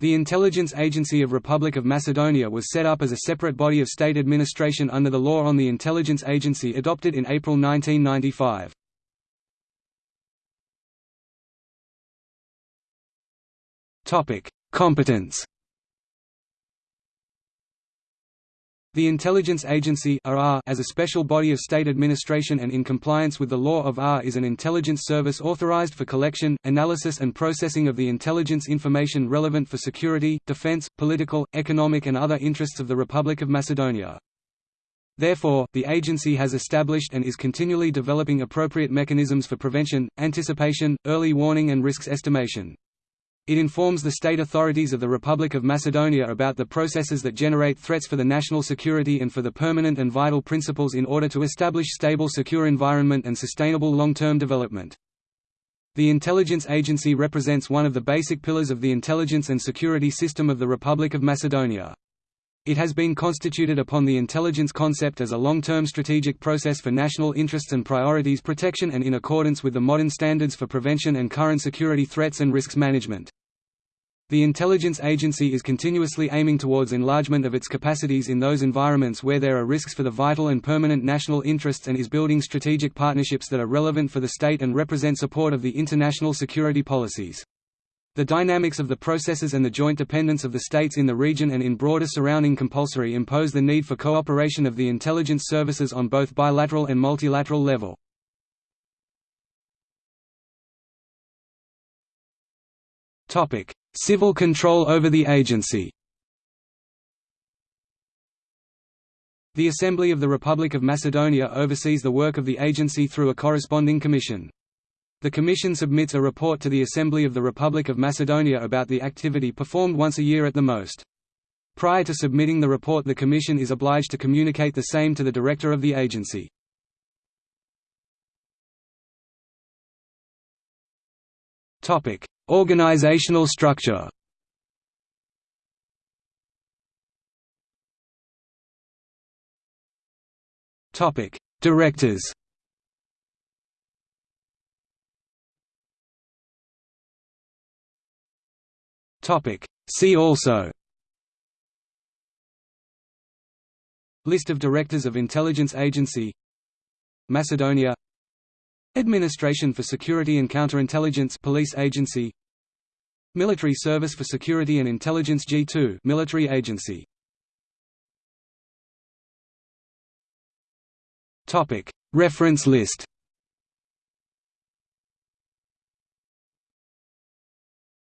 The Intelligence Agency of Republic of Macedonia was set up as a separate body of state administration under the law on the Intelligence Agency adopted in April 1995. Competence The Intelligence Agency as a special body of state administration and in compliance with the law of AR is an intelligence service authorized for collection, analysis and processing of the intelligence information relevant for security, defense, political, economic and other interests of the Republic of Macedonia. Therefore, the agency has established and is continually developing appropriate mechanisms for prevention, anticipation, early warning and risks estimation. It informs the state authorities of the Republic of Macedonia about the processes that generate threats for the national security and for the permanent and vital principles in order to establish stable secure environment and sustainable long-term development. The intelligence agency represents one of the basic pillars of the intelligence and security system of the Republic of Macedonia. It has been constituted upon the intelligence concept as a long-term strategic process for national interests and priorities protection and in accordance with the modern standards for prevention and current security threats and risks management. The intelligence agency is continuously aiming towards enlargement of its capacities in those environments where there are risks for the vital and permanent national interests and is building strategic partnerships that are relevant for the state and represent support of the international security policies. The dynamics of the processes and the joint dependence of the states in the region and in broader surrounding compulsory impose the need for cooperation of the intelligence services on both bilateral and multilateral level. Topic: Civil control over the agency The Assembly of the Republic of Macedonia oversees the work of the agency through a corresponding commission. The Commission submits a report to the Assembly of the Republic of Macedonia about the activity performed once a year at the most. Prior to submitting the report the Commission is obliged to communicate the same to the Director of the agency. Organizational structure Topic: Directors. Topic: See also. List of Directors of Intelligence Agency Macedonia Administration for Security and Counterintelligence Police Agency. Military Service for Security and Intelligence G2 Military Agency. Topic. Reference list